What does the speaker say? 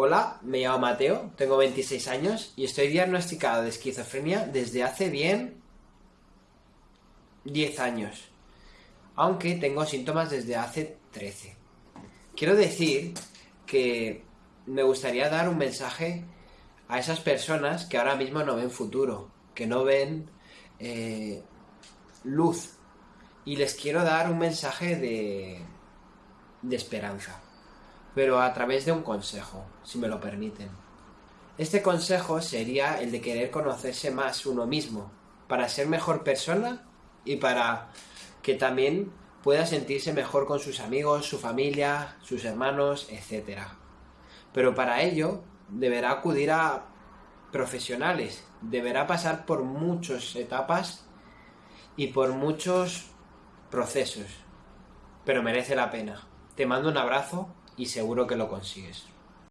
Hola, me llamo Mateo, tengo 26 años y estoy diagnosticado de esquizofrenia desde hace bien 10 años, aunque tengo síntomas desde hace 13. Quiero decir que me gustaría dar un mensaje a esas personas que ahora mismo no ven futuro, que no ven eh, luz, y les quiero dar un mensaje de, de esperanza pero a través de un consejo, si me lo permiten. Este consejo sería el de querer conocerse más uno mismo, para ser mejor persona y para que también pueda sentirse mejor con sus amigos, su familia, sus hermanos, etc. Pero para ello deberá acudir a profesionales, deberá pasar por muchas etapas y por muchos procesos, pero merece la pena. Te mando un abrazo y seguro que lo consigues.